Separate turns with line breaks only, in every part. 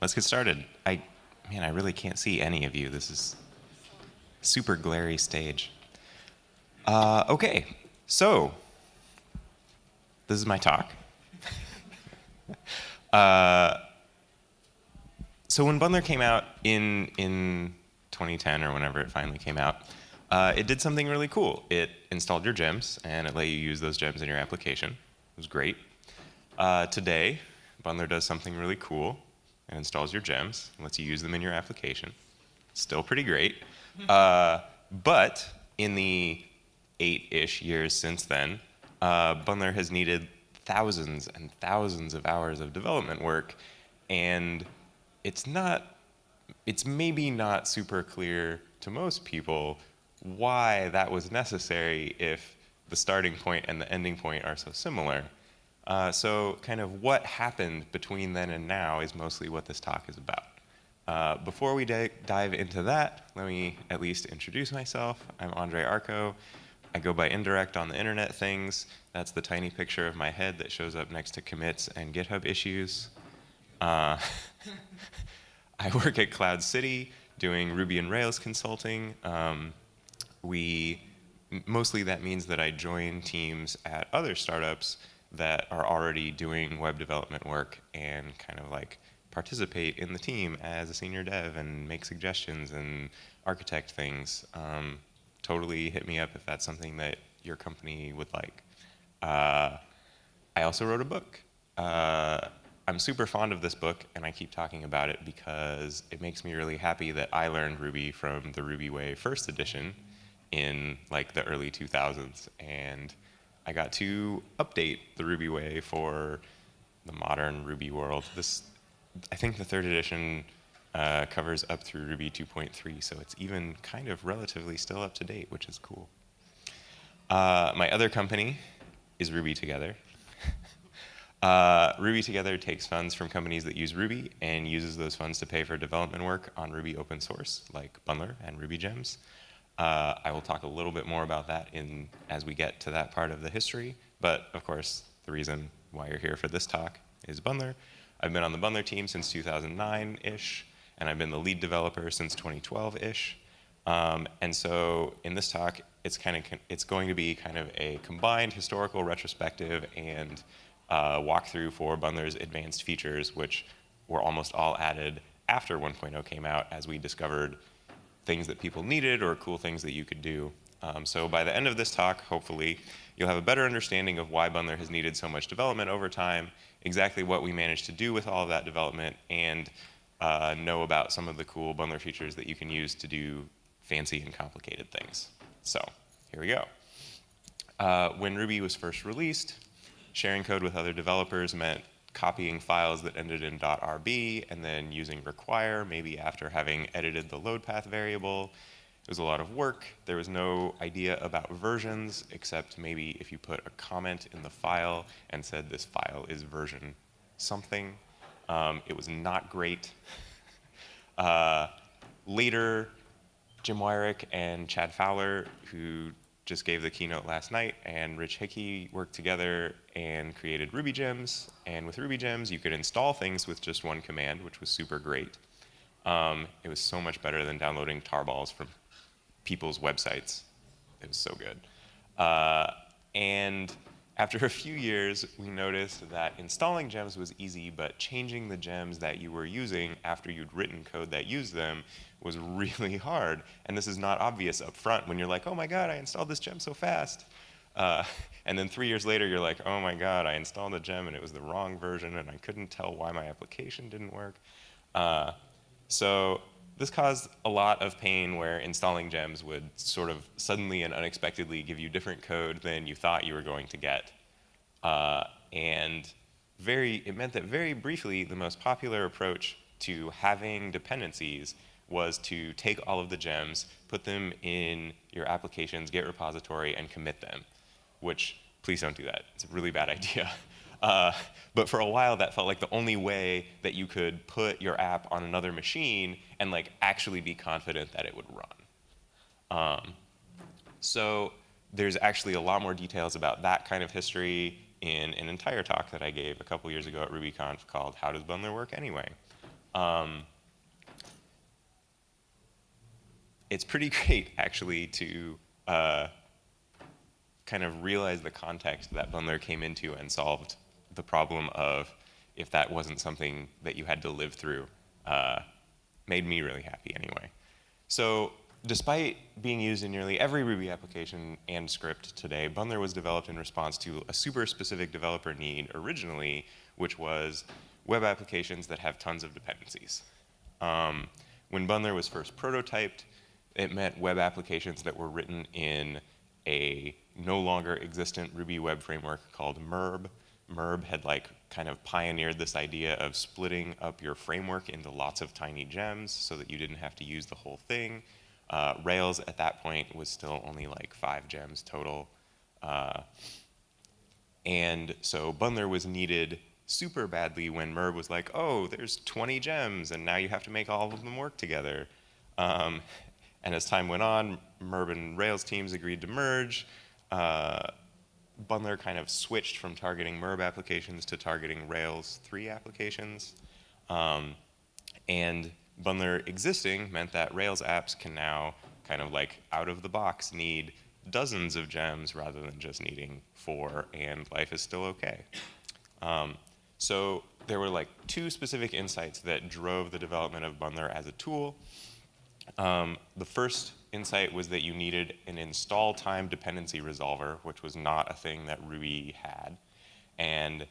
let's get started. I, man, I really can't see any of you. This is super glary stage. Uh, okay, so this is my talk. uh, so when Bundler came out in in 2010 or whenever it finally came out, uh, it did something really cool. It installed your gems and it let you use those gems in your application. It was great. Uh, today, Bundler does something really cool and installs your gems and lets you use them in your application. Still pretty great. Uh, but in the eight-ish years since then, uh, Bundler has needed thousands and thousands of hours of development work, and it's not, it's maybe not super clear to most people why that was necessary if the starting point and the ending point are so similar. Uh, so kind of what happened between then and now is mostly what this talk is about. Uh, before we dive into that, let me at least introduce myself. I'm Andre Arko. I go by indirect on the internet things. That's the tiny picture of my head that shows up next to commits and GitHub issues. Uh, I work at Cloud City doing Ruby and Rails consulting. Um, we mostly that means that I join teams at other startups that are already doing web development work and kind of like participate in the team as a senior dev and make suggestions and architect things. Um, totally hit me up if that's something that your company would like. Uh, I also wrote a book. Uh, I'm super fond of this book and I keep talking about it because it makes me really happy that I learned Ruby from the Ruby Way first edition in like the early 2000s and I got to update the Ruby way for the modern Ruby world. This, I think the third edition uh, covers up through Ruby 2.3, so it's even kind of relatively still up to date, which is cool. Uh, my other company is Ruby Together. uh, Ruby Together takes funds from companies that use Ruby and uses those funds to pay for development work on Ruby open source, like Bundler and Ruby Gems. Uh, I will talk a little bit more about that in, as we get to that part of the history, but of course, the reason why you're here for this talk is Bundler. I've been on the Bundler team since 2009-ish, and I've been the lead developer since 2012-ish. Um, and so in this talk, it's kind of it's going to be kind of a combined historical retrospective and uh, walkthrough for Bundler's advanced features, which were almost all added after 1.0 came out as we discovered things that people needed or cool things that you could do. Um, so by the end of this talk, hopefully, you'll have a better understanding of why Bundler has needed so much development over time, exactly what we managed to do with all of that development, and uh, know about some of the cool Bundler features that you can use to do fancy and complicated things. So here we go. Uh, when Ruby was first released, sharing code with other developers meant copying files that ended in .rb and then using require, maybe after having edited the load path variable. It was a lot of work. There was no idea about versions, except maybe if you put a comment in the file and said this file is version something. Um, it was not great. uh, later, Jim Weirich and Chad Fowler, who just gave the keynote last night, and Rich Hickey worked together and created Ruby Gems. And with Ruby Gems, you could install things with just one command, which was super great. Um, it was so much better than downloading tarballs from people's websites. It was so good. Uh, and after a few years, we noticed that installing gems was easy, but changing the gems that you were using after you'd written code that used them was really hard. And this is not obvious up front when you're like, oh my god, I installed this gem so fast. Uh, and then three years later, you're like, oh my god, I installed a gem and it was the wrong version and I couldn't tell why my application didn't work. Uh, so this caused a lot of pain where installing gems would sort of suddenly and unexpectedly give you different code than you thought you were going to get. Uh, and very, it meant that very briefly, the most popular approach to having dependencies was to take all of the gems, put them in your application's Git repository, and commit them, which please don't do that. It's a really bad idea. Uh, but for a while, that felt like the only way that you could put your app on another machine and like actually be confident that it would run. Um, so there's actually a lot more details about that kind of history in an entire talk that I gave a couple years ago at RubyConf called How Does Bundler Work Anyway? Um, it's pretty great, actually, to uh, kind of realize the context that Bundler came into and solved the problem of if that wasn't something that you had to live through. Uh, made me really happy anyway. So despite being used in nearly every Ruby application and script today, Bundler was developed in response to a super specific developer need originally, which was web applications that have tons of dependencies. Um, when Bundler was first prototyped, it meant web applications that were written in a no longer existent Ruby web framework called MERB. MERB had like kind of pioneered this idea of splitting up your framework into lots of tiny gems so that you didn't have to use the whole thing. Uh, Rails at that point was still only like five gems total. Uh, and so Bundler was needed super badly when Merb was like, oh, there's 20 gems, and now you have to make all of them work together. Um, and as time went on, Merb and Rails teams agreed to merge. Uh, Bundler kind of switched from targeting Merb applications to targeting Rails 3 applications. Um, and Bundler existing meant that Rails apps can now kind of like out of the box need dozens of gems rather than just needing four, and life is still okay. Um, so there were like two specific insights that drove the development of Bundler as a tool. Um, the first insight was that you needed an install time dependency resolver, which was not a thing that Ruby had. And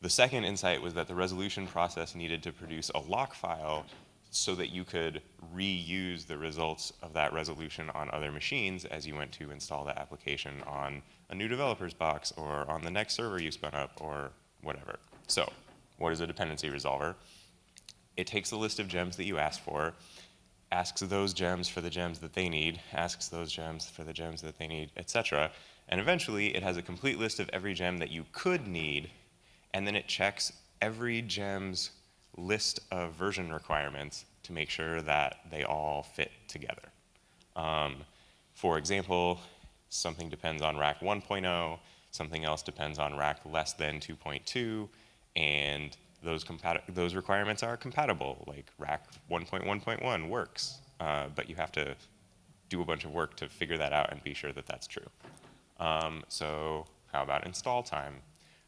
the second insight was that the resolution process needed to produce a lock file so that you could reuse the results of that resolution on other machines as you went to install the application on a new developer's box or on the next server you spun up or whatever. So what is a dependency resolver? It takes the list of gems that you asked for, asks those gems for the gems that they need, asks those gems for the gems that they need, etc. And eventually it has a complete list of every gem that you could need, and then it checks every gem's list of version requirements to make sure that they all fit together. Um, for example, something depends on rack 1.0, something else depends on rack less than 2.2, and those, those requirements are compatible, like rack 1.1.1 works, uh, but you have to do a bunch of work to figure that out and be sure that that's true. Um, so how about install time?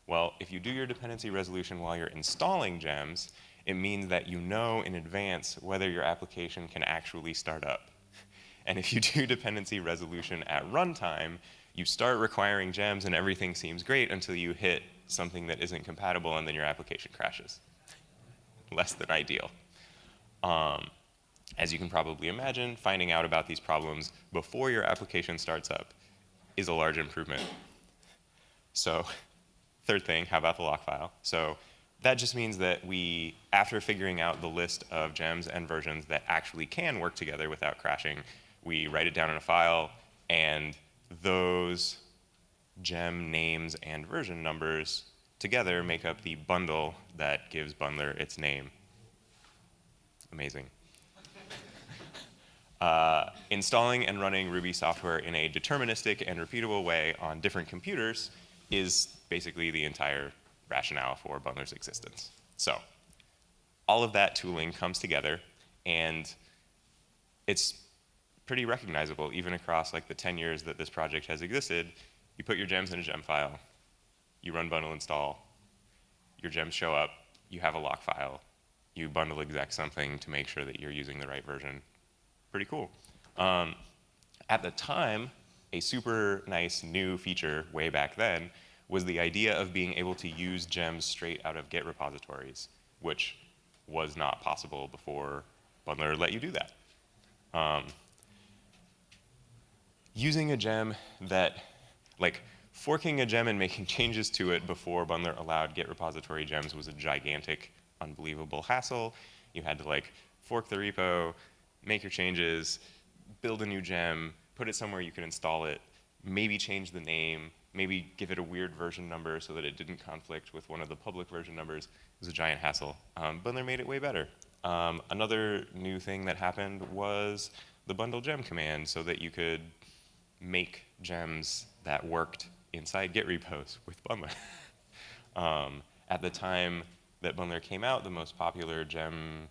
Well, if you do your dependency resolution while you're installing gems, it means that you know in advance whether your application can actually start up. And if you do dependency resolution at runtime, you start requiring gems and everything seems great until you hit something that isn't compatible and then your application crashes. Less than ideal. Um, as you can probably imagine, finding out about these problems before your application starts up is a large improvement. So third thing, how about the lock file? So that just means that we, after figuring out the list of gems and versions that actually can work together without crashing, we write it down in a file and those gem names and version numbers together make up the bundle that gives Bundler its name. Amazing. Uh, installing and running Ruby software in a deterministic and repeatable way on different computers is basically the entire rationale for Bundler's existence. So all of that tooling comes together and it's pretty recognizable even across like the 10 years that this project has existed. You put your gems in a gem file, you run bundle install, your gems show up, you have a lock file, you bundle exec something to make sure that you're using the right version. Pretty cool. Um, at the time, a super nice new feature way back then was the idea of being able to use gems straight out of Git repositories, which was not possible before Bundler let you do that. Um, using a gem that, like, forking a gem and making changes to it before Bundler allowed Git repository gems was a gigantic, unbelievable hassle. You had to, like, fork the repo, make your changes, build a new gem, put it somewhere you could install it, maybe change the name, maybe give it a weird version number so that it didn't conflict with one of the public version numbers. It was a giant hassle. Um, Bundler made it way better. Um, another new thing that happened was the bundle gem command so that you could make gems that worked inside Git repos with Bundler. um, at the time that Bundler came out, the most popular gem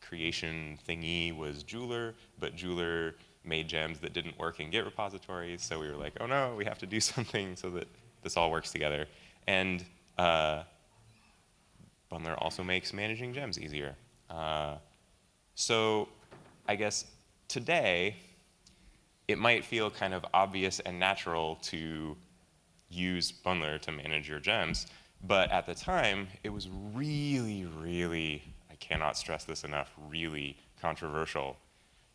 creation thingy was Jeweler, but Jeweler made gems that didn't work in Git repositories. So we were like, oh no, we have to do something so that this all works together. And uh, Bundler also makes managing gems easier. Uh, so I guess today, it might feel kind of obvious and natural to use Bundler to manage your gems. But at the time, it was really, really, I cannot stress this enough, really controversial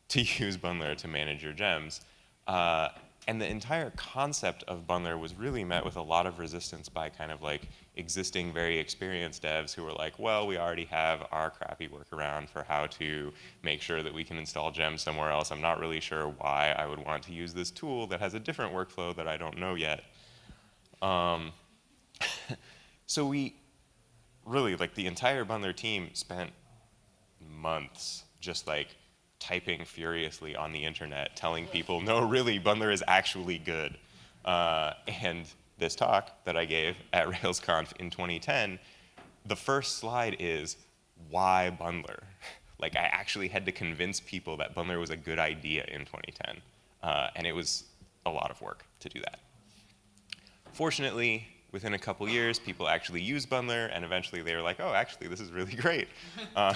to use Bundler to manage your gems. Uh, and the entire concept of Bundler was really met with a lot of resistance by kind of like existing very experienced devs who were like, well, we already have our crappy workaround for how to make sure that we can install gems somewhere else. I'm not really sure why I would want to use this tool that has a different workflow that I don't know yet. Um, so we really, like the entire Bundler team spent months just like typing furiously on the internet, telling people, no, really, Bundler is actually good. Uh, and this talk that I gave at RailsConf in 2010, the first slide is why Bundler? like I actually had to convince people that Bundler was a good idea in 2010. Uh, and it was a lot of work to do that. Fortunately, within a couple years, people actually used Bundler, and eventually they were like, oh, actually, this is really great. Uh,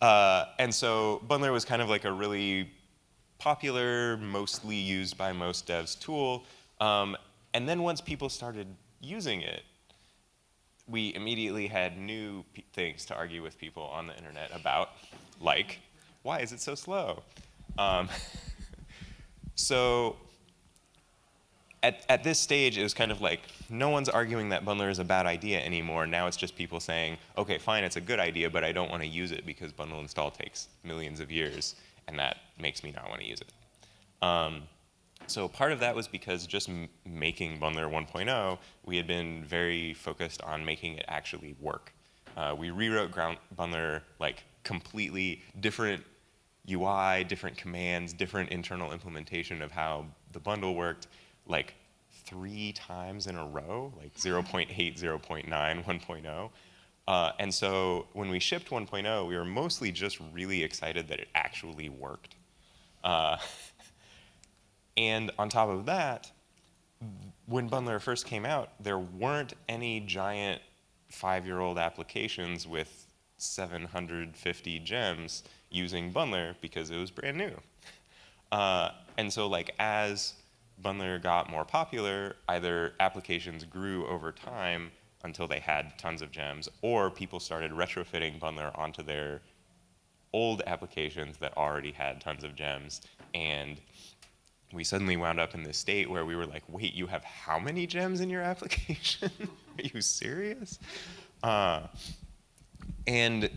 uh, and so Bundler was kind of like a really popular, mostly used by most devs tool. Um, and then once people started using it, we immediately had new things to argue with people on the internet about, like, why is it so slow? Um, so at, at this stage, it was kind of like, no one's arguing that Bundler is a bad idea anymore. Now it's just people saying, okay, fine, it's a good idea, but I don't want to use it because bundle install takes millions of years, and that makes me not want to use it. Um, so part of that was because just making Bundler 1.0, we had been very focused on making it actually work. Uh, we rewrote ground Bundler like completely different UI, different commands, different internal implementation of how the bundle worked, like three times in a row, like 0.8, 0.9, 1.0. Uh, and so when we shipped 1.0, we were mostly just really excited that it actually worked. Uh, and on top of that, when Bundler first came out, there weren't any giant five-year-old applications with 750 gems using Bundler because it was brand new. Uh, and so like as Bundler got more popular, either applications grew over time until they had tons of gems, or people started retrofitting Bundler onto their old applications that already had tons of gems. And we suddenly wound up in this state where we were like, wait, you have how many gems in your application? Are you serious? Uh, and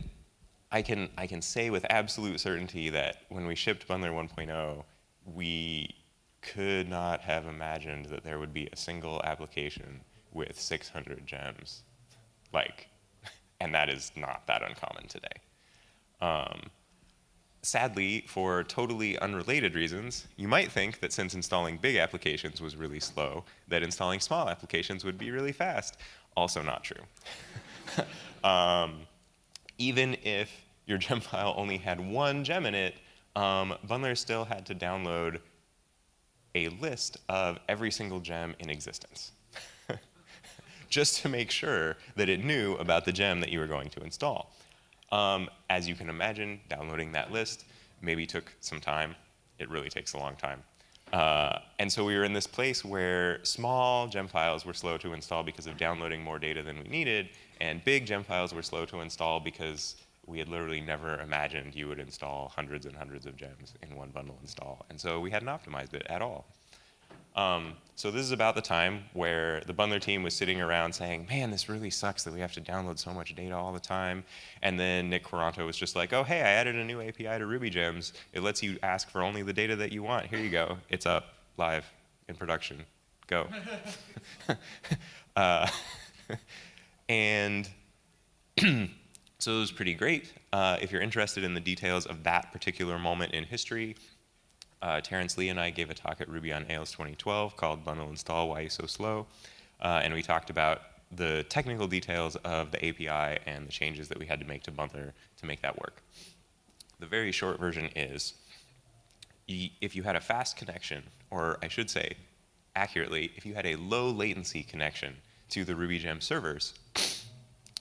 I can, I can say with absolute certainty that when we shipped Bundler 1.0, we could not have imagined that there would be a single application with 600 gems. Like, and that is not that uncommon today. Um, sadly, for totally unrelated reasons, you might think that since installing big applications was really slow, that installing small applications would be really fast. Also not true. um, even if your gem file only had one gem in it, um, Bundler still had to download a list of every single gem in existence. Just to make sure that it knew about the gem that you were going to install. Um, as you can imagine, downloading that list maybe took some time. It really takes a long time. Uh, and so we were in this place where small gem files were slow to install because of downloading more data than we needed, and big gem files were slow to install because we had literally never imagined you would install hundreds and hundreds of gems in one bundle install. And so we hadn't optimized it at all. Um, so this is about the time where the Bundler team was sitting around saying, man, this really sucks that we have to download so much data all the time. And then Nick Quaranto was just like, oh, hey, I added a new API to RubyGems. It lets you ask for only the data that you want. Here you go. It's up, live, in production. Go. uh, and So it was pretty great. Uh, if you're interested in the details of that particular moment in history, uh, Terence Lee and I gave a talk at Ruby on Rails 2012 called Bundle Install, Why You So Slow. Uh, and we talked about the technical details of the API and the changes that we had to make to Bundler to make that work. the very short version is if you had a fast connection, or I should say, accurately, if you had a low latency connection to the RubyGem servers,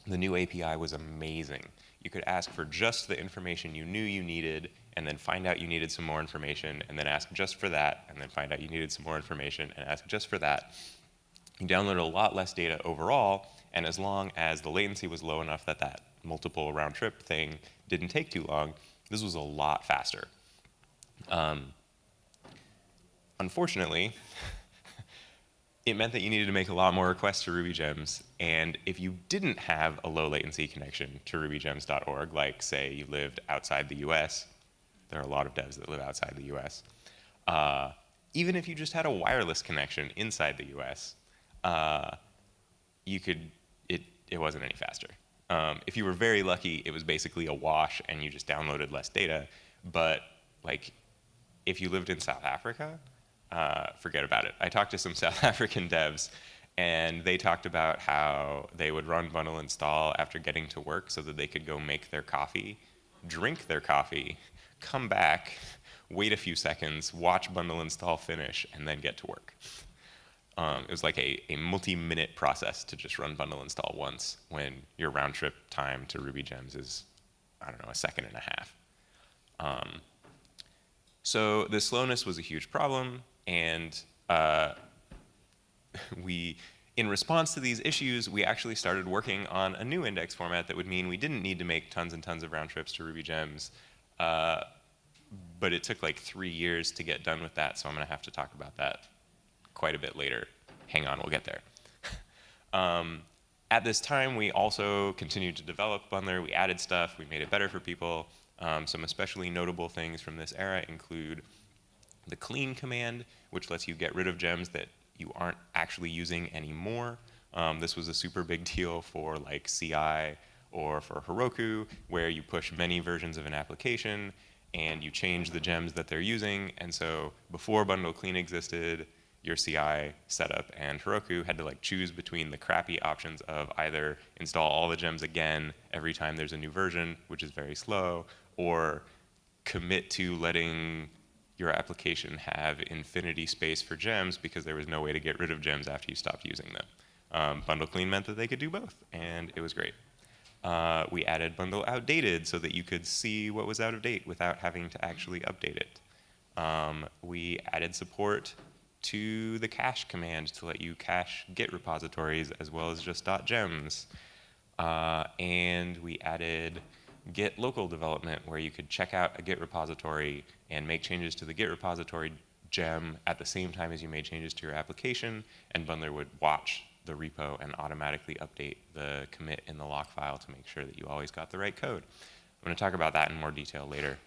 the new API was amazing. You could ask for just the information you knew you needed, and then find out you needed some more information, and then ask just for that, and then find out you needed some more information, and ask just for that. You downloaded a lot less data overall, and as long as the latency was low enough that that multiple round trip thing didn't take too long, this was a lot faster. Um, unfortunately, it meant that you needed to make a lot more requests to RubyGems. And if you didn't have a low latency connection to rubygems.org, like say you lived outside the US, there are a lot of devs that live outside the US, uh, even if you just had a wireless connection inside the US, uh, you could, it, it wasn't any faster. Um, if you were very lucky, it was basically a wash and you just downloaded less data. But like, if you lived in South Africa, uh, forget about it. I talked to some South African devs, and they talked about how they would run bundle install after getting to work so that they could go make their coffee, drink their coffee, come back, wait a few seconds, watch bundle install finish, and then get to work. Um, it was like a, a multi-minute process to just run bundle install once when your round trip time to Ruby Gems is, I don't know, a second and a half. Um, so the slowness was a huge problem. And uh, we, in response to these issues, we actually started working on a new index format that would mean we didn't need to make tons and tons of round trips to Ruby Gems. Uh, but it took like three years to get done with that, so I'm going to have to talk about that quite a bit later. Hang on, we'll get there. um, at this time, we also continued to develop Bundler. We added stuff. We made it better for people. Um, some especially notable things from this era include the clean command, which lets you get rid of gems that you aren't actually using anymore. Um, this was a super big deal for like CI or for Heroku, where you push many versions of an application and you change the gems that they're using. And so before bundle clean existed, your CI setup and Heroku had to like choose between the crappy options of either install all the gems again every time there's a new version, which is very slow, or commit to letting your application have infinity space for gems because there was no way to get rid of gems after you stopped using them. Um, bundle clean meant that they could do both, and it was great. Uh, we added bundle outdated so that you could see what was out of date without having to actually update it. Um, we added support to the cache command to let you cache Git repositories as well as just .gems. Uh, and we added Git local development where you could check out a Git repository and make changes to the Git repository gem at the same time as you made changes to your application, and Bundler would watch the repo and automatically update the commit in the lock file to make sure that you always got the right code. I'm going to talk about that in more detail later.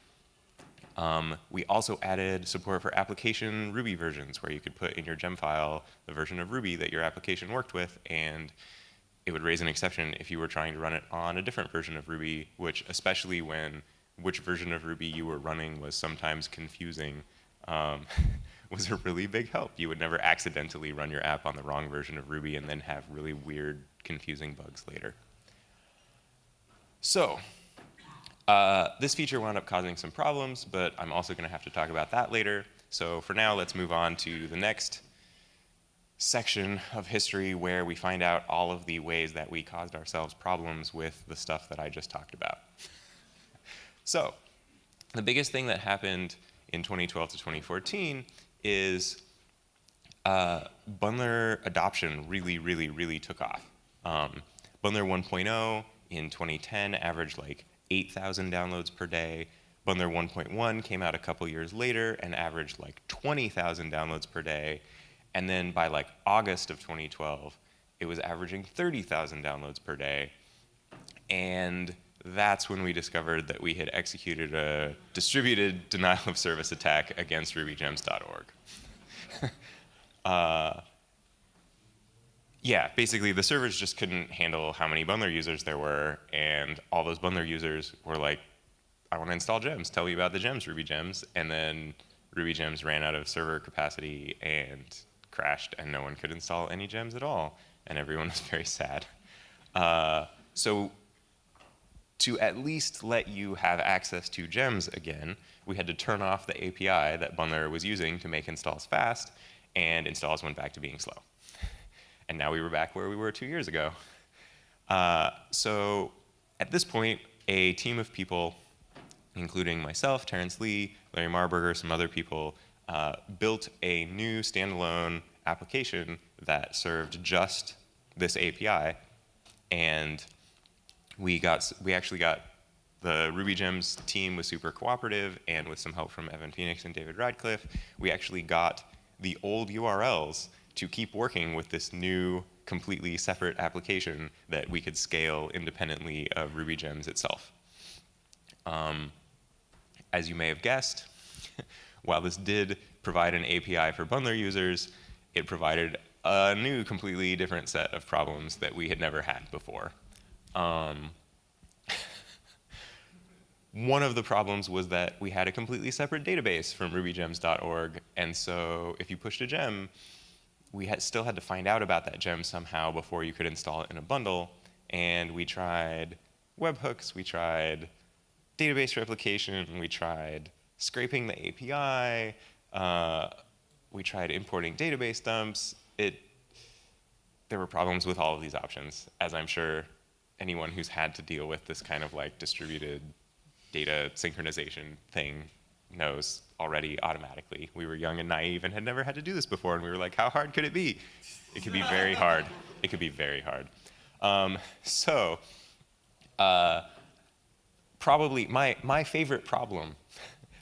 Um, we also added support for application Ruby versions where you could put in your gem file the version of Ruby that your application worked with and it would raise an exception if you were trying to run it on a different version of Ruby, which especially when which version of Ruby you were running was sometimes confusing, um, was a really big help. You would never accidentally run your app on the wrong version of Ruby and then have really weird, confusing bugs later. So, uh, this feature wound up causing some problems, but I'm also going to have to talk about that later. So for now, let's move on to the next section of history where we find out all of the ways that we caused ourselves problems with the stuff that I just talked about. so, the biggest thing that happened in 2012 to 2014 is uh, Bundler adoption really, really, really took off. Um, Bundler 1.0 in 2010 averaged like 8,000 downloads per day. Bundler 1.1 came out a couple years later and averaged like 20,000 downloads per day. And then by like August of 2012, it was averaging 30,000 downloads per day. And that's when we discovered that we had executed a distributed denial of service attack against rubygems.org. uh, yeah, basically the servers just couldn't handle how many Bundler users there were, and all those Bundler users were like, I want to install gems, tell me about the gems, Ruby gems, and then Ruby gems ran out of server capacity and crashed and no one could install any gems at all. And everyone was very sad. Uh, so to at least let you have access to gems again, we had to turn off the API that Bundler was using to make installs fast, and installs went back to being slow. And now we were back where we were two years ago. Uh, so at this point, a team of people, including myself, Terence Lee, Larry Marburger, some other people, uh, built a new standalone application that served just this API. And we got we actually got the Ruby Gems team was super cooperative, and with some help from Evan Phoenix and David Radcliffe, we actually got the old URLs to keep working with this new, completely separate application that we could scale independently of Ruby Gems itself. Um, as you may have guessed, while this did provide an API for bundler users, it provided a new, completely different set of problems that we had never had before. Um, one of the problems was that we had a completely separate database from rubygems.org, and so if you pushed a gem, we had, still had to find out about that gem somehow before you could install it in a bundle, and we tried webhooks, we tried database replication, we tried scraping the API, uh, we tried importing database dumps. It, there were problems with all of these options, as I'm sure anyone who's had to deal with this kind of like distributed data synchronization thing knows already automatically. We were young and naive and had never had to do this before, and we were like, how hard could it be? It could be very hard. It could be very hard. Um, so, uh, probably my, my favorite problem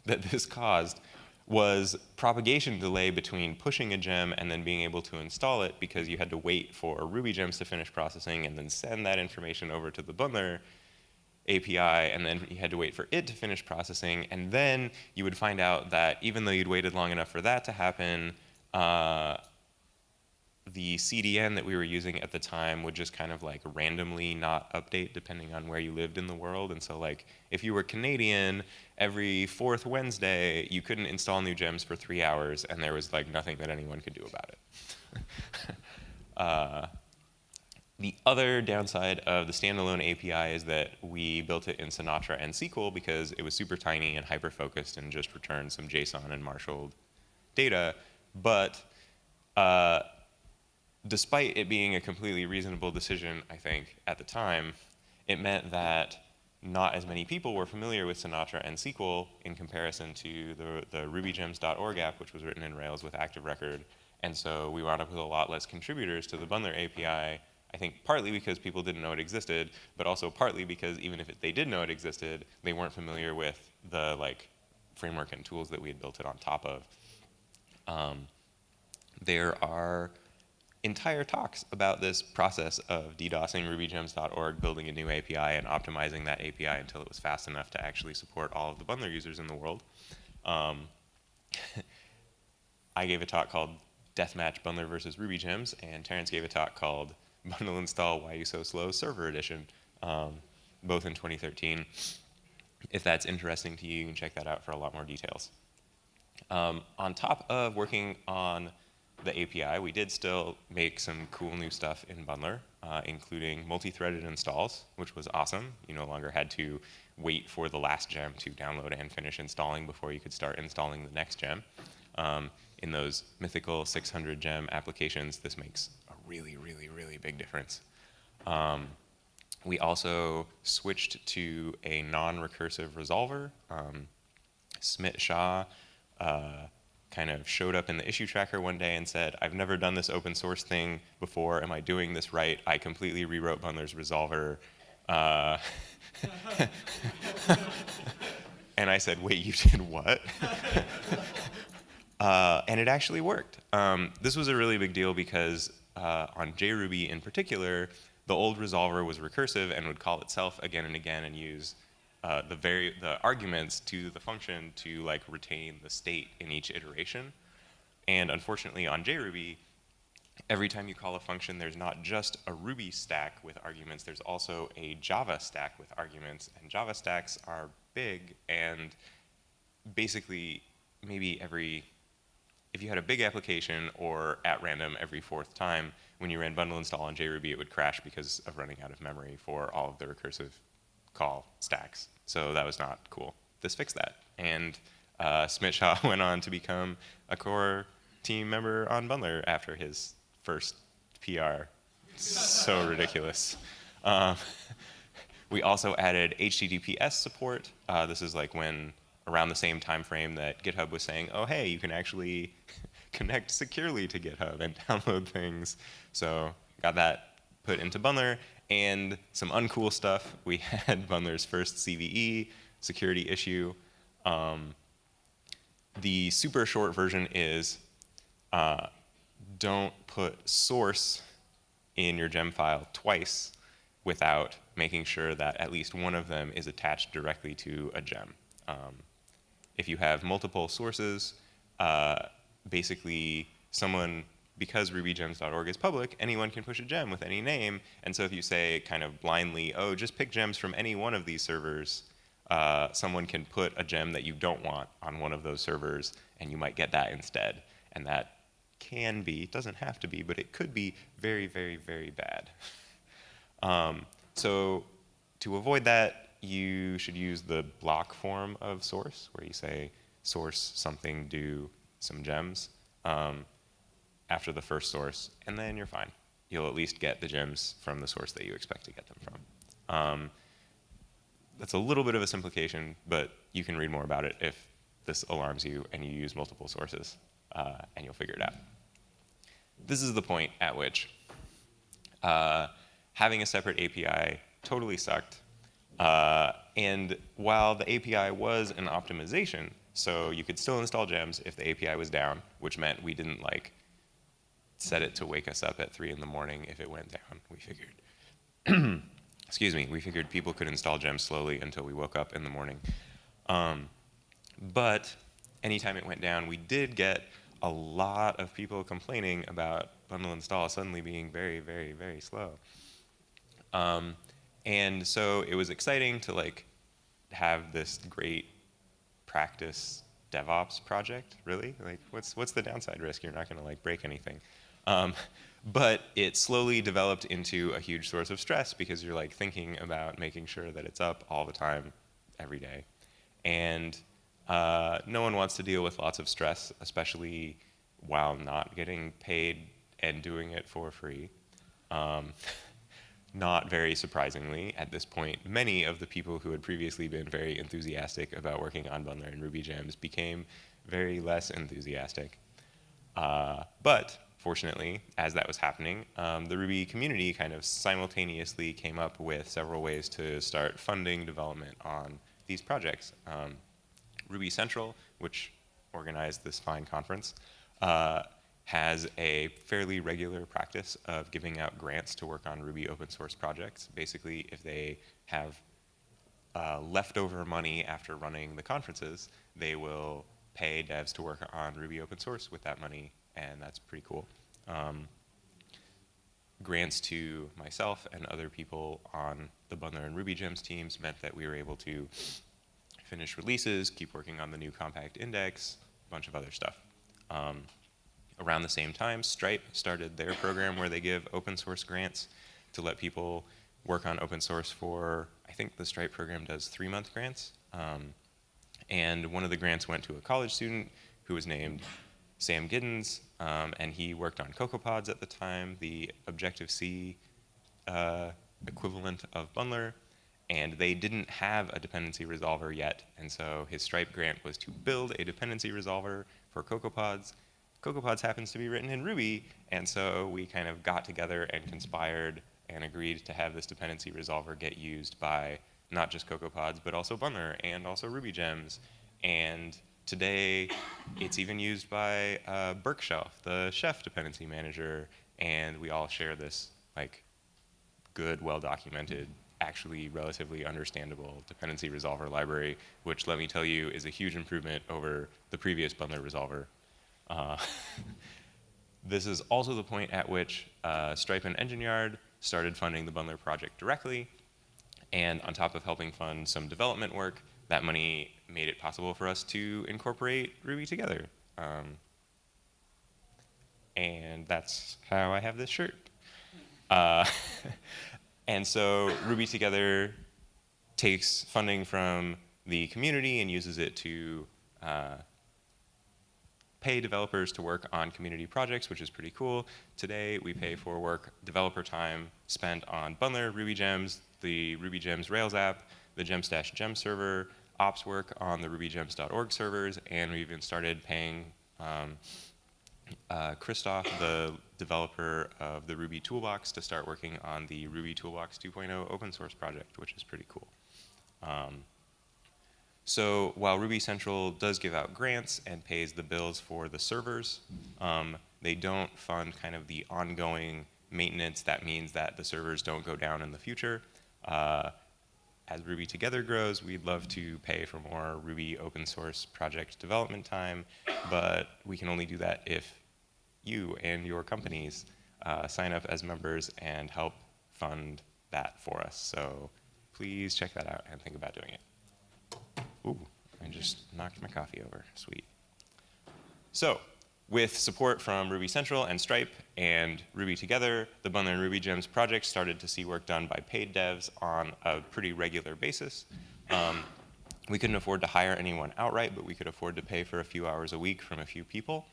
that this caused was propagation delay between pushing a gem and then being able to install it because you had to wait for Ruby gems to finish processing and then send that information over to the bundler API, and then you had to wait for it to finish processing, and then you would find out that even though you'd waited long enough for that to happen, uh, the CDN that we were using at the time would just kind of like randomly not update depending on where you lived in the world. And so like if you were Canadian, every fourth Wednesday, you couldn't install new gems for three hours and there was like nothing that anyone could do about it. uh, the other downside of the standalone API is that we built it in Sinatra and Sequel because it was super tiny and hyper-focused and just returned some JSON and marshaled data. But uh, despite it being a completely reasonable decision, I think, at the time, it meant that not as many people were familiar with Sinatra and Sequel in comparison to the, the rubygems.org app, which was written in Rails with Active Record. And so we wound up with a lot less contributors to the Bundler API I think partly because people didn't know it existed, but also partly because even if it, they did know it existed, they weren't familiar with the like framework and tools that we had built it on top of. Um, there are entire talks about this process of DDoSing rubygems.org, building a new API and optimizing that API until it was fast enough to actually support all of the bundler users in the world. Um, I gave a talk called Deathmatch Bundler versus Ruby Gems, and Terence gave a talk called bundle install Why You So Slow Server Edition, um, both in 2013. If that's interesting to you, you can check that out for a lot more details. Um, on top of working on the API, we did still make some cool new stuff in Bundler, uh, including multi-threaded installs, which was awesome. You no longer had to wait for the last gem to download and finish installing before you could start installing the next gem. Um, in those mythical 600 gem applications, this makes a really, really, really big difference. Um, we also switched to a non-recursive resolver. Um, Smit Shah uh, kind of showed up in the issue tracker one day and said, I've never done this open source thing before. Am I doing this right? I completely rewrote Bundler's resolver. Uh, and I said, wait, you did what? uh, and it actually worked. Um, this was a really big deal because uh, on JRuby in particular, the old resolver was recursive and would call itself again and again and use uh, the, very, the arguments to the function to like retain the state in each iteration. And unfortunately on JRuby, every time you call a function, there's not just a Ruby stack with arguments, there's also a Java stack with arguments. And Java stacks are big and basically maybe every if you had a big application or at random every fourth time, when you ran bundle install on JRuby, it would crash because of running out of memory for all of the recursive call stacks. So that was not cool. This fixed that. And uh, went on to become a core team member on Bundler after his first PR. so ridiculous. Um, we also added HTTPS support. Uh, this is like when around the same time frame that GitHub was saying, oh hey, you can actually connect securely to GitHub and download things. So got that put into Bundler. And some uncool stuff, we had Bundler's first CVE, security issue. Um, the super short version is uh, don't put source in your gem file twice without making sure that at least one of them is attached directly to a gem. Um, if you have multiple sources, uh, basically someone, because rubygems.org is public, anyone can push a gem with any name. And so if you say kind of blindly, oh, just pick gems from any one of these servers, uh, someone can put a gem that you don't want on one of those servers, and you might get that instead. And that can be, it doesn't have to be, but it could be very, very, very bad. um, so to avoid that, you should use the block form of source, where you say source something do some gems um, after the first source, and then you're fine. You'll at least get the gems from the source that you expect to get them from. Um, that's a little bit of a simplification, but you can read more about it if this alarms you and you use multiple sources, uh, and you'll figure it out. This is the point at which uh, having a separate API totally sucked. Uh, and while the API was an optimization, so you could still install gems if the API was down, which meant we didn't like set it to wake us up at three in the morning if it went down. We figured, excuse me, we figured people could install gems slowly until we woke up in the morning. Um, but anytime it went down, we did get a lot of people complaining about bundle install suddenly being very, very, very slow. Um, and so it was exciting to like have this great practice DevOps project, really? Like, what's, what's the downside risk? You're not going to like break anything. Um, but it slowly developed into a huge source of stress because you're like thinking about making sure that it's up all the time, every day. And uh, no one wants to deal with lots of stress, especially while not getting paid and doing it for free. Um, not very surprisingly, at this point, many of the people who had previously been very enthusiastic about working on Bundler and Ruby gems became very less enthusiastic. Uh, but fortunately, as that was happening, um, the Ruby community kind of simultaneously came up with several ways to start funding development on these projects. Um, Ruby Central, which organized this fine conference, uh, has a fairly regular practice of giving out grants to work on Ruby open source projects. Basically, if they have uh, leftover money after running the conferences, they will pay devs to work on Ruby open source with that money, and that's pretty cool. Um, grants to myself and other people on the Bundler and Ruby Gems teams meant that we were able to finish releases, keep working on the new compact index, a bunch of other stuff. Um, around the same time, Stripe started their program where they give open source grants to let people work on open source for, I think the Stripe program does three month grants. Um, and one of the grants went to a college student who was named Sam Giddins, um, and he worked on CocoaPods at the time, the Objective-C uh, equivalent of Bundler, and they didn't have a dependency resolver yet, and so his Stripe grant was to build a dependency resolver for CocoaPods, CocoaPods happens to be written in Ruby, and so we kind of got together and conspired and agreed to have this dependency resolver get used by not just CocoaPods, but also Bundler and also Ruby Gems. And today, it's even used by uh, Berkshelf, the Chef dependency manager, and we all share this like good, well-documented, actually relatively understandable dependency resolver library, which let me tell you is a huge improvement over the previous Bundler resolver. Uh, this is also the point at which uh, Stripe and Engine Yard started funding the Bundler project directly. And on top of helping fund some development work, that money made it possible for us to incorporate Ruby together. Um, and that's how I have this shirt. Uh, and so Ruby Together takes funding from the community and uses it to uh, pay developers to work on community projects, which is pretty cool. Today, we pay for work developer time spent on Bundler, Ruby Gems, the Ruby Gems Rails app, the Gemstash Gem server, ops work on the rubygems.org servers, and we even started paying um, uh, Christoph, the developer of the Ruby Toolbox, to start working on the Ruby Toolbox 2.0 open source project, which is pretty cool. Um, so while Ruby Central does give out grants and pays the bills for the servers, um, they don't fund kind of the ongoing maintenance. That means that the servers don't go down in the future. Uh, as Ruby Together grows, we'd love to pay for more Ruby open source project development time, but we can only do that if you and your companies uh, sign up as members and help fund that for us. So please check that out and think about doing it. Ooh, I just knocked my coffee over. Sweet. So, with support from Ruby Central and Stripe and Ruby Together, the Bundler and Ruby Gems project started to see work done by paid devs on a pretty regular basis. Um, we couldn't afford to hire anyone outright, but we could afford to pay for a few hours a week from a few people.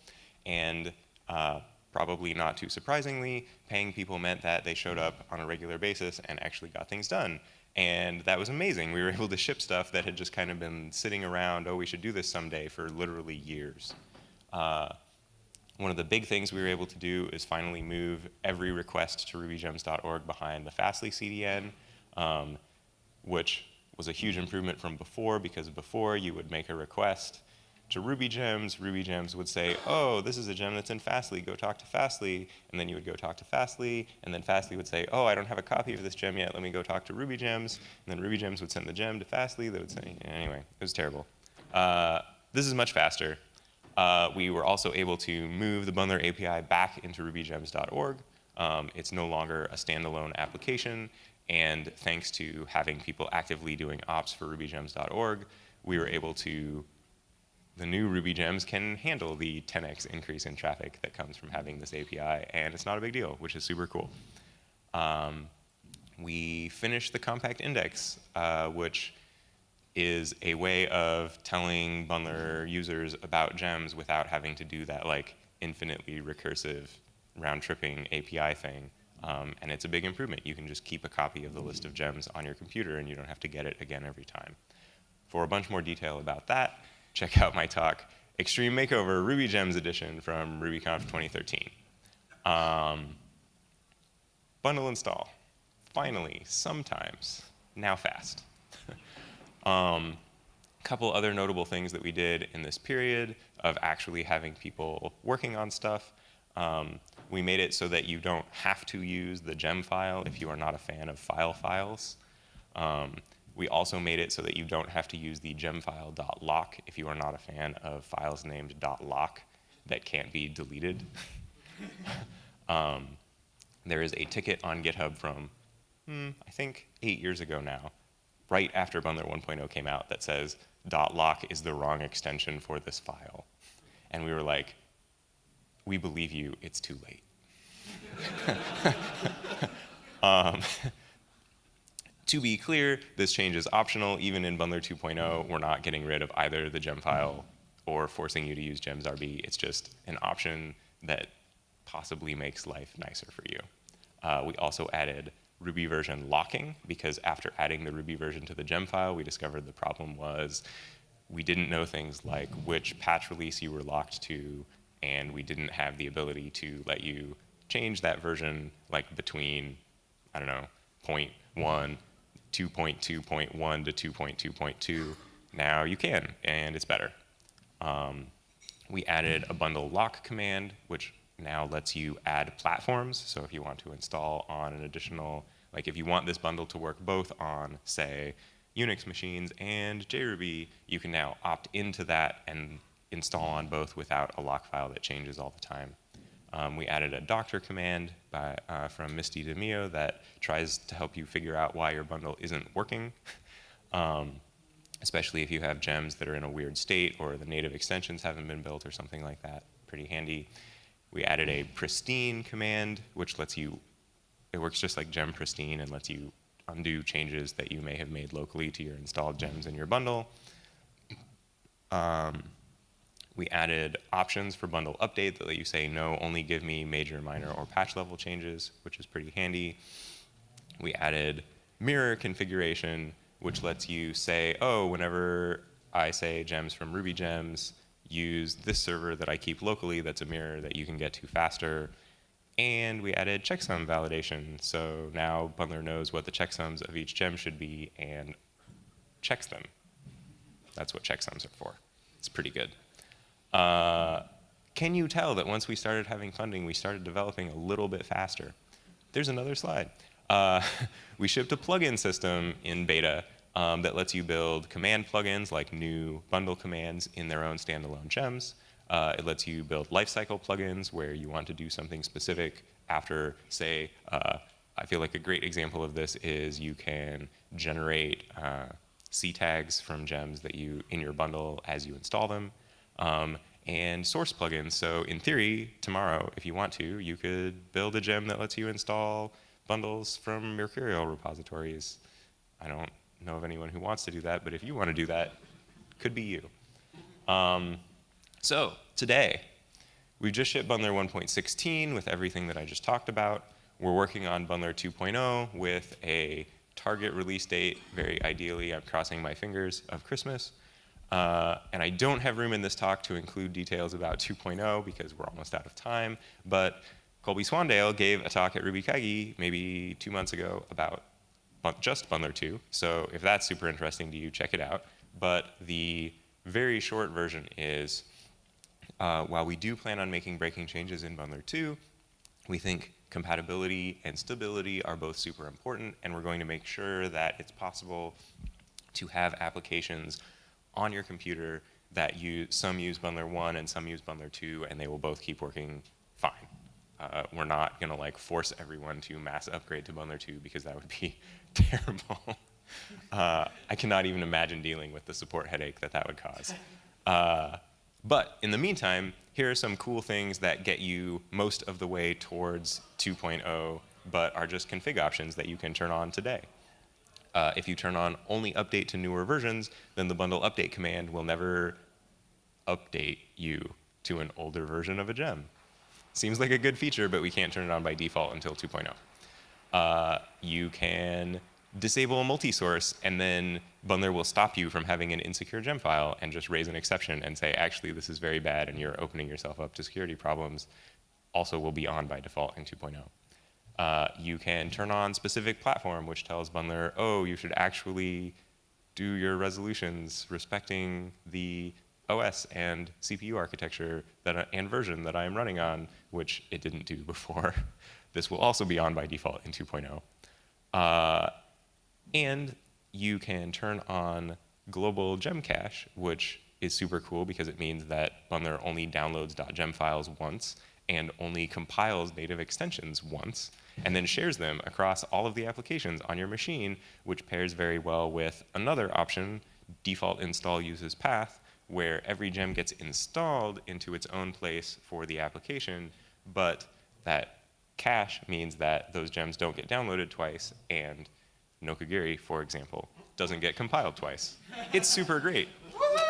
And uh, probably not too surprisingly, paying people meant that they showed up on a regular basis and actually got things done. And that was amazing. We were able to ship stuff that had just kind of been sitting around, oh, we should do this someday, for literally years. Uh, one of the big things we were able to do is finally move every request to rubygems.org behind the Fastly CDN, um, which was a huge improvement from before because before you would make a request to Ruby Gems, Ruby Gems would say, oh, this is a gem that's in Fastly, go talk to Fastly, and then you would go talk to Fastly, and then Fastly would say, oh, I don't have a copy of this gem yet, let me go talk to Ruby Gems, and then Ruby Gems would send the gem to Fastly, they would say, anyway, it was terrible. Uh, this is much faster. Uh, we were also able to move the Bundler API back into rubygems.org. Um, it's no longer a standalone application, and thanks to having people actively doing ops for rubygems.org, we were able to the new Ruby gems can handle the 10x increase in traffic that comes from having this API, and it's not a big deal, which is super cool. Um, we finished the compact index, uh, which is a way of telling bundler users about gems without having to do that like infinitely recursive round-tripping API thing. Um, and it's a big improvement. You can just keep a copy of the list of gems on your computer and you don't have to get it again every time. For a bunch more detail about that, check out my talk, Extreme Makeover Ruby Gems Edition from RubyConf 2013. Um, bundle install, finally, sometimes, now fast. Um, couple other notable things that we did in this period of actually having people working on stuff. Um, we made it so that you don't have to use the gem file if you are not a fan of file files. Um, we also made it so that you don't have to use the gemfile.lock if you are not a fan of files named .lock that can't be deleted. um, there is a ticket on GitHub from, hmm, I think, eight years ago now, right after Bundler 1.0 came out that says .lock is the wrong extension for this file. And we were like, we believe you, it's too late. um, to be clear, this change is optional. Even in Bundler 2.0, we're not getting rid of either the gem file or forcing you to use gems.rb. It's just an option that possibly makes life nicer for you. Uh, we also added Ruby version locking because after adding the Ruby version to the gem file, we discovered the problem was we didn't know things like which patch release you were locked to, and we didn't have the ability to let you change that version like between, I don't know, point one 2.2.1 to 2.2.2. Now you can, and it's better. Um, we added a bundle lock command, which now lets you add platforms. So if you want to install on an additional, like if you want this bundle to work both on, say, Unix machines and JRuby, you can now opt into that and install on both without a lock file that changes all the time. Um, we added a doctor command by, uh, from Misty De Meo that tries to help you figure out why your bundle isn't working, um, especially if you have gems that are in a weird state or the native extensions haven't been built or something like that. Pretty handy. We added a pristine command, which lets you, it works just like gem pristine and lets you undo changes that you may have made locally to your installed gems in your bundle. Um, we added options for bundle update that let you say, no, only give me major, minor, or patch level changes, which is pretty handy. We added mirror configuration, which lets you say, oh, whenever I say gems from Ruby Gems, use this server that I keep locally that's a mirror that you can get to faster. And we added checksum validation. So now Bundler knows what the checksums of each gem should be and checks them. That's what checksums are for. It's pretty good. Uh, can you tell that once we started having funding, we started developing a little bit faster? There's another slide. Uh, we shipped a plugin system in beta um, that lets you build command plugins like new bundle commands in their own standalone gems. Uh, it lets you build lifecycle plugins where you want to do something specific after, say, uh, I feel like a great example of this is you can generate uh, C tags from gems that you in your bundle as you install them, um, and source plugins. So in theory, tomorrow, if you want to, you could build a gem that lets you install bundles from Mercurial repositories. I don't know of anyone who wants to do that, but if you want to do that, could be you. Um, so today, we've just shipped Bundler 1.16 with everything that I just talked about. We're working on Bundler 2.0 with a target release date, very ideally, I'm crossing my fingers, of Christmas. Uh, and I don't have room in this talk to include details about 2.0 because we're almost out of time, but Colby Swandale gave a talk at RubyKaigi maybe two months ago about just Bundler 2. So if that's super interesting to you, check it out. But the very short version is, uh, while we do plan on making breaking changes in Bundler 2, we think compatibility and stability are both super important, and we're going to make sure that it's possible to have applications on your computer that use, some use Bundler 1 and some use Bundler 2, and they will both keep working fine. Uh, we're not going to like force everyone to mass upgrade to Bundler 2 because that would be terrible. Uh, I cannot even imagine dealing with the support headache that that would cause. Uh, but in the meantime, here are some cool things that get you most of the way towards 2.0, but are just config options that you can turn on today. Uh, if you turn on only update to newer versions, then the bundle update command will never update you to an older version of a gem. Seems like a good feature, but we can't turn it on by default until 2.0. Uh, you can disable a multi-source, and then Bundler will stop you from having an insecure gem file and just raise an exception and say, actually, this is very bad, and you're opening yourself up to security problems. Also will be on by default in 2.0. Uh, you can turn on specific platform, which tells Bundler, oh, you should actually do your resolutions respecting the OS and CPU architecture that, and version that I am running on, which it didn't do before. this will also be on by default in 2.0. Uh, and you can turn on global gem cache, which is super cool because it means that Bundler only downloads .gem files once and only compiles native extensions once, and then shares them across all of the applications on your machine, which pairs very well with another option, default install uses path, where every gem gets installed into its own place for the application, but that cache means that those gems don't get downloaded twice, and Nokogiri, for example, doesn't get compiled twice. It's super great.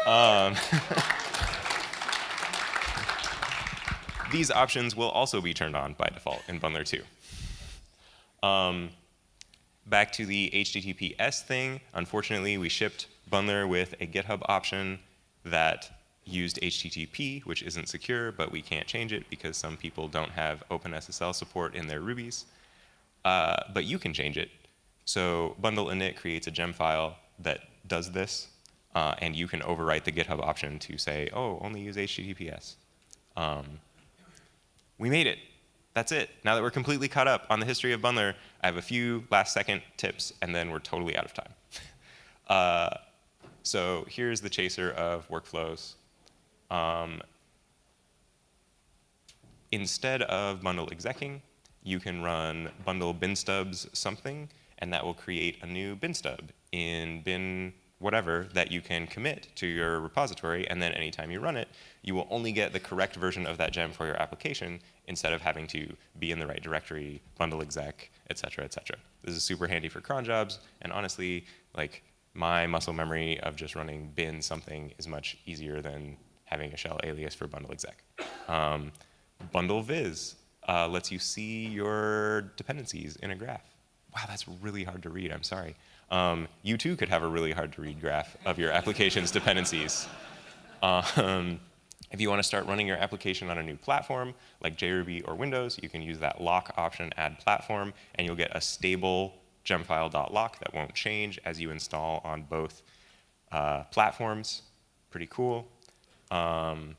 Um, these options will also be turned on by default in Bundler 2. Um, back to the HTTPS thing, unfortunately we shipped Bundler with a GitHub option that used HTTP, which isn't secure, but we can't change it because some people don't have OpenSSL support in their Rubies. Uh, but you can change it. So bundle init creates a gem file that does this, uh, and you can overwrite the GitHub option to say, oh, only use HTTPS. Um, we made it. That's it. Now that we're completely caught up on the history of Bundler, I have a few last second tips, and then we're totally out of time. uh, so here's the chaser of workflows. Um, instead of bundle execing, you can run bundle bin stubs something, and that will create a new bin stub in bin whatever that you can commit to your repository, and then anytime you run it, you will only get the correct version of that gem for your application instead of having to be in the right directory, bundle exec, et cetera, et cetera. This is super handy for cron jobs, and honestly, like my muscle memory of just running bin something is much easier than having a shell alias for bundle exec. Um, bundle viz uh, lets you see your dependencies in a graph. Wow, that's really hard to read, I'm sorry. Um, you too could have a really hard to read graph of your application's dependencies. Um, if you want to start running your application on a new platform, like JRuby or Windows, you can use that lock option, add platform, and you'll get a stable gemfile.lock that won't change as you install on both uh, platforms. Pretty cool. Um,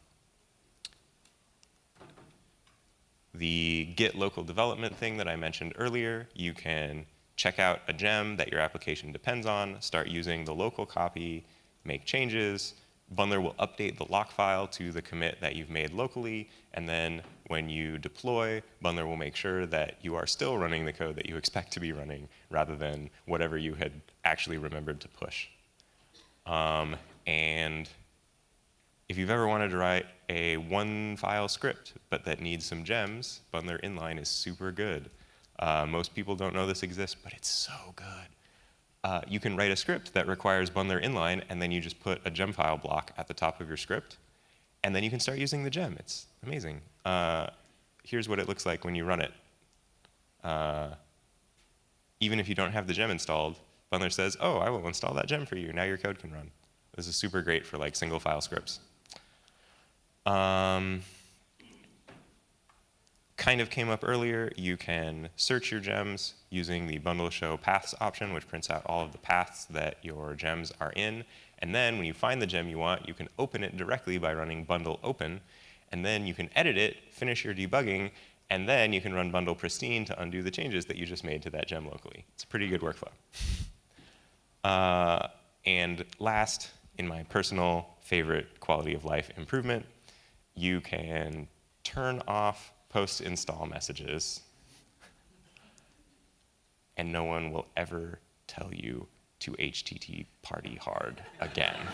the Git local development thing that I mentioned earlier, you can check out a gem that your application depends on, start using the local copy, make changes. Bundler will update the lock file to the commit that you've made locally, and then when you deploy, Bundler will make sure that you are still running the code that you expect to be running, rather than whatever you had actually remembered to push. Um, and if you've ever wanted to write a one file script, but that needs some gems, Bundler inline is super good. Uh, most people don't know this exists, but it's so good. Uh, you can write a script that requires Bundler inline, and then you just put a gem file block at the top of your script, and then you can start using the gem. It's amazing. Uh, here's what it looks like when you run it. Uh, even if you don't have the gem installed, Bundler says, oh, I will install that gem for you. Now your code can run. This is super great for like single file scripts. Um, kind of came up earlier, you can search your gems using the bundle show paths option, which prints out all of the paths that your gems are in. And then when you find the gem you want, you can open it directly by running bundle open. And then you can edit it, finish your debugging, and then you can run bundle pristine to undo the changes that you just made to that gem locally. It's a pretty good workflow. Uh, and last, in my personal favorite quality of life improvement, you can turn off post-install messages and no one will ever tell you to HTTP party hard again.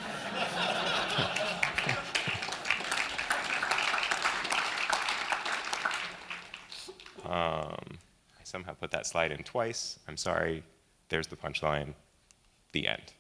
um, I somehow put that slide in twice. I'm sorry. There's the punchline. The end.